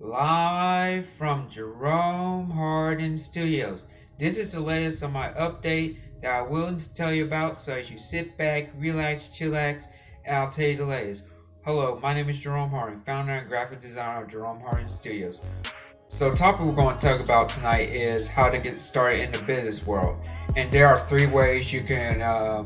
Live from Jerome Hardin Studios. This is the latest on my update that willing to tell you about, so as you sit back, relax, chillax, and I'll tell you the latest. Hello, my name is Jerome Hardin, founder and graphic designer of Jerome Hardin Studios. So topic we're going to talk about tonight is how to get started in the business world. And there are three ways you can uh,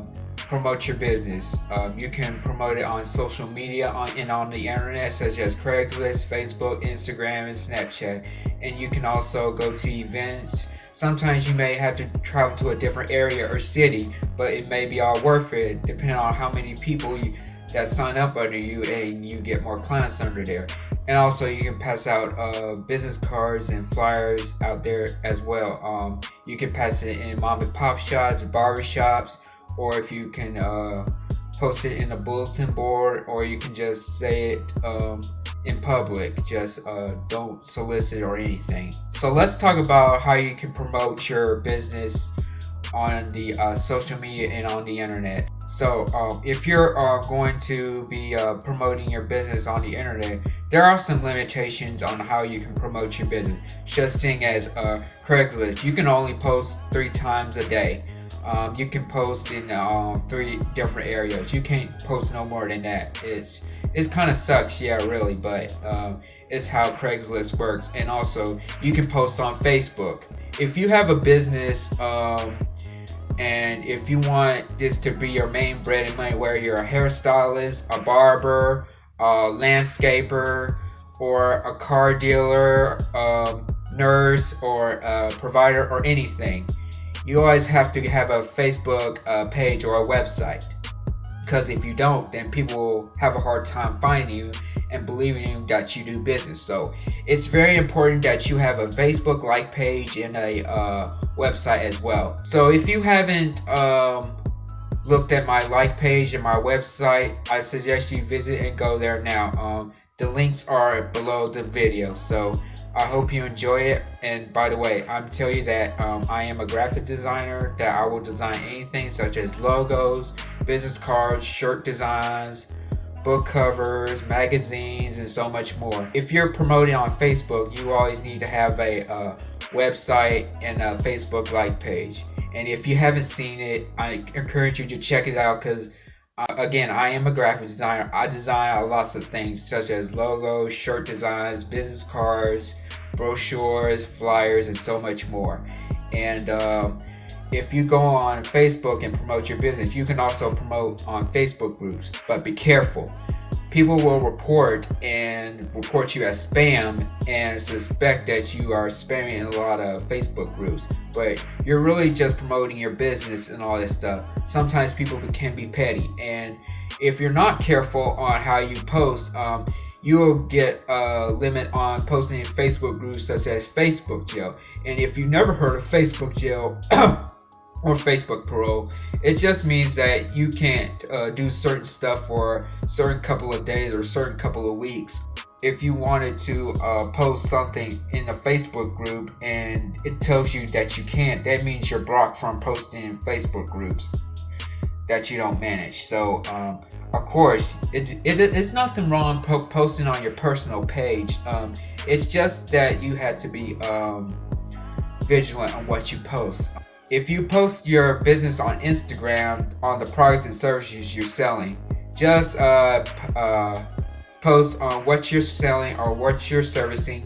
promote your business. Um, you can promote it on social media on, and on the internet, such as Craigslist, Facebook, Instagram, and Snapchat. And you can also go to events. Sometimes you may have to travel to a different area or city, but it may be all worth it depending on how many people you, that sign up under you and you get more clients under there. And also you can pass out uh, business cards and flyers out there as well. Um, you can pass it in mom and pop shops, barber shops, or if you can uh, post it in a bulletin board or you can just say it um, in public. Just uh, don't solicit or anything. So let's talk about how you can promote your business on the uh, social media and on the internet. So um, if you're uh, going to be uh, promoting your business on the internet there are some limitations on how you can promote your business. Just seeing as uh, craigslist you can only post three times a day um, you can post in uh, three different areas. You can't post no more than that. It's it's kind of sucks, yeah, really, but um, it's how Craigslist works. And also, you can post on Facebook. If you have a business, um, and if you want this to be your main bread and money, where you're a hairstylist, a barber, a landscaper, or a car dealer, um, nurse, or a provider, or anything you always have to have a Facebook uh, page or a website. Because if you don't, then people will have a hard time finding you and believing you that you do business. So it's very important that you have a Facebook like page and a uh, website as well. So if you haven't um, looked at my like page and my website, I suggest you visit and go there now. Um, the links are below the video. So I hope you enjoy it. And by the way, I'm telling you that um, I am a graphic designer, that I will design anything such as logos, business cards, shirt designs, book covers, magazines, and so much more. If you're promoting on Facebook, you always need to have a website and a Facebook like page. And if you haven't seen it, I encourage you to check it out because uh, again, I am a graphic designer. I design a lots of things such as logos, shirt designs, business cards, brochures, flyers, and so much more. And um, if you go on Facebook and promote your business, you can also promote on Facebook groups, but be careful people will report and report you as spam and suspect that you are spamming a lot of Facebook groups. But you're really just promoting your business and all this stuff. Sometimes people can be petty, and if you're not careful on how you post, um, you will get a limit on posting in Facebook groups such as Facebook jail. And if you've never heard of Facebook jail, or Facebook parole. It just means that you can't uh, do certain stuff for a certain couple of days or certain couple of weeks. If you wanted to uh, post something in a Facebook group and it tells you that you can't, that means you're blocked from posting in Facebook groups that you don't manage. So, um, of course, it, it, it's nothing wrong po posting on your personal page. Um, it's just that you had to be um, vigilant on what you post if you post your business on Instagram on the products and services you're selling, just uh, uh, post on what you're selling or what you're servicing,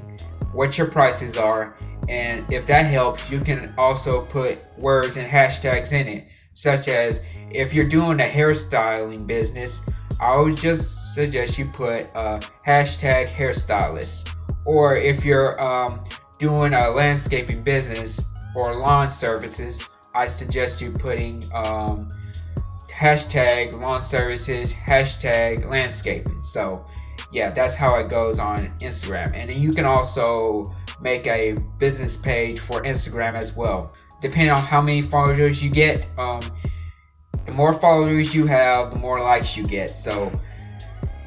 what your prices are, and if that helps, you can also put words and hashtags in it, such as if you're doing a hairstyling business, I would just suggest you put uh, hashtag hairstylist. Or if you're um, doing a landscaping business, or lawn services, I suggest you putting um, hashtag lawn services, hashtag landscaping. So yeah, that's how it goes on Instagram. And you can also make a business page for Instagram as well. Depending on how many followers you get, um, the more followers you have, the more likes you get. So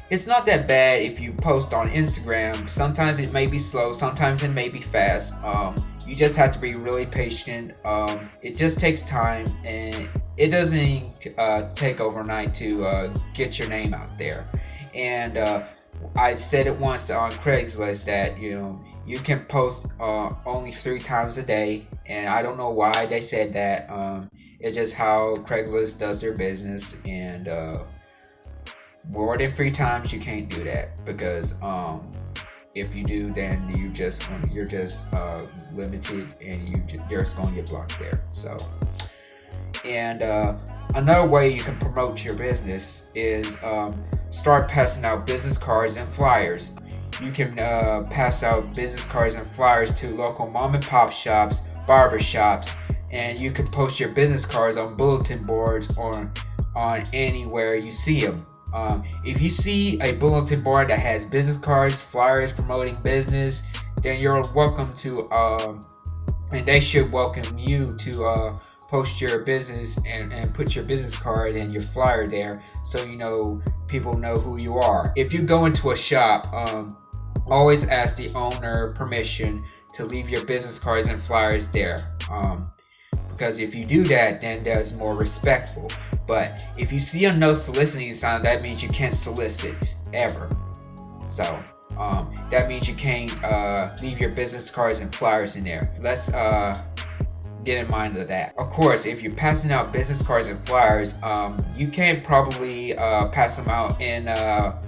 it's not that bad if you post on Instagram. Sometimes it may be slow, sometimes it may be fast. Um, you just have to be really patient. Um, it just takes time and it doesn't uh, take overnight to uh, get your name out there. And uh, I said it once on Craigslist that you know you can post uh, only three times a day, and I don't know why they said that. Um, it's just how Craigslist does their business, and uh, more than three times you can't do that because um, if you do, then you just you're just uh, limited, and you you're just to get blocked there. So, and uh, another way you can promote your business is um, start passing out business cards and flyers. You can uh, pass out business cards and flyers to local mom and pop shops, barber shops, and you can post your business cards on bulletin boards or on anywhere you see them. Um, if you see a bulletin board that has business cards, flyers promoting business, then you're welcome to, uh, and they should welcome you to uh, post your business and, and put your business card and your flyer there so you know people know who you are. If you go into a shop, um, always ask the owner permission to leave your business cards and flyers there. Um, because if you do that, then that's more respectful. But if you see a no soliciting sign, that means you can't solicit ever. So um, that means you can't uh, leave your business cards and flyers in there. Let's uh, get in mind of that. Of course, if you're passing out business cards and flyers, um, you can probably uh, pass them out in uh,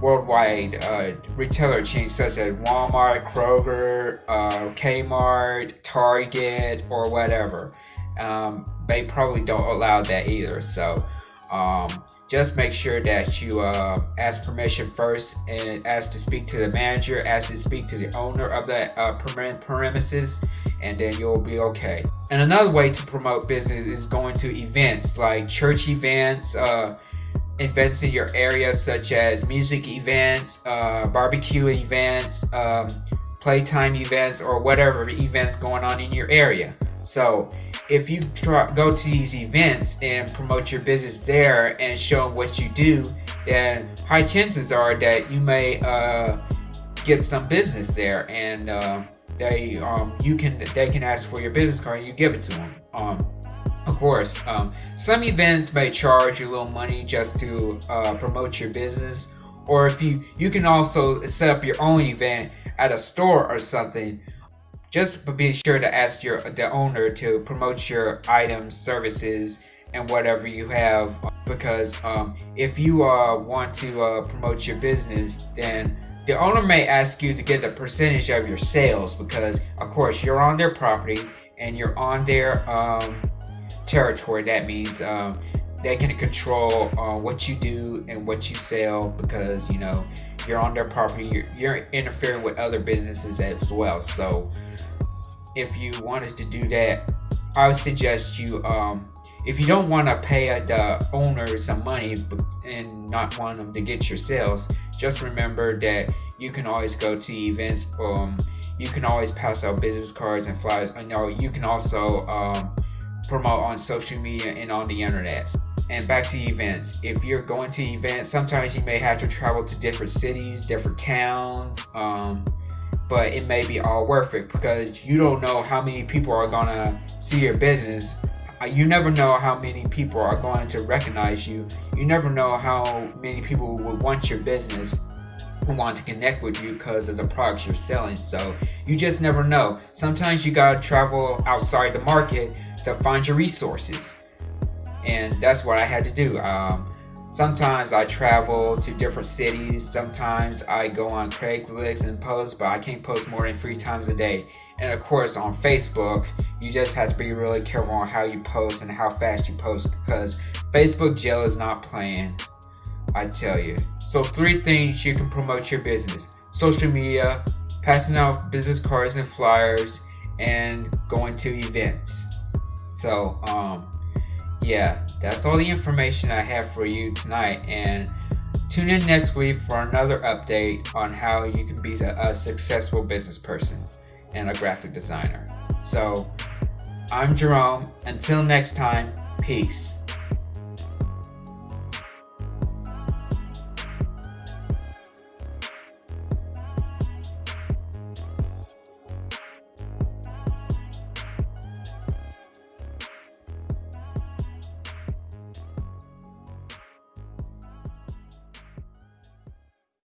worldwide uh, retailer chains such as Walmart, Kroger, uh, Kmart, Target, or whatever um, they probably don't allow that either. So um, just make sure that you uh, ask permission first and ask to speak to the manager, ask to speak to the owner of the uh, premises, and then you'll be okay. And another way to promote business is going to events like church events, uh, events in your area such as music events, uh, barbecue events, um, playtime events, or whatever events going on in your area. So if you try, go to these events and promote your business there and show them what you do, then high chances are that you may uh, get some business there, and uh, they um, you can they can ask for your business card and you give it to them. Um, of course, um, some events may charge you a little money just to uh, promote your business, or if you you can also set up your own event at a store or something just be sure to ask your the owner to promote your items, services, and whatever you have. Because um, if you uh, want to uh, promote your business, then the owner may ask you to get a percentage of your sales because, of course, you're on their property and you're on their um, territory. That means um, they can control uh, what you do and what you sell because you know you're on their property. You're, you're interfering with other businesses as well. So if you wanted to do that, I would suggest you, um, if you don't want to pay the owner some money and not want them to get your sales, just remember that you can always go to events. Um, you can always pass out business cards and flyers. I know you can also um, promote on social media and on the internet. And back to events. If you're going to events, sometimes you may have to travel to different cities, different towns. Um, but it may be all worth it because you don't know how many people are gonna see your business. Uh, you never know how many people are going to recognize you. You never know how many people would want your business want to connect with you because of the products you're selling. So you just never know. Sometimes you gotta travel outside the market to find your resources. And that's what I had to do. Um, Sometimes I travel to different cities. Sometimes I go on Craigslist and post, but I can't post more than three times a day. And of course, on Facebook, you just have to be really careful on how you post and how fast you post because Facebook jail is not playing. I tell you. So, three things you can promote your business social media, passing out business cards and flyers, and going to events. So, um, yeah, that's all the information I have for you tonight. And tune in next week for another update on how you can be a, a successful business person and a graphic designer. So, I'm Jerome. Until next time, peace.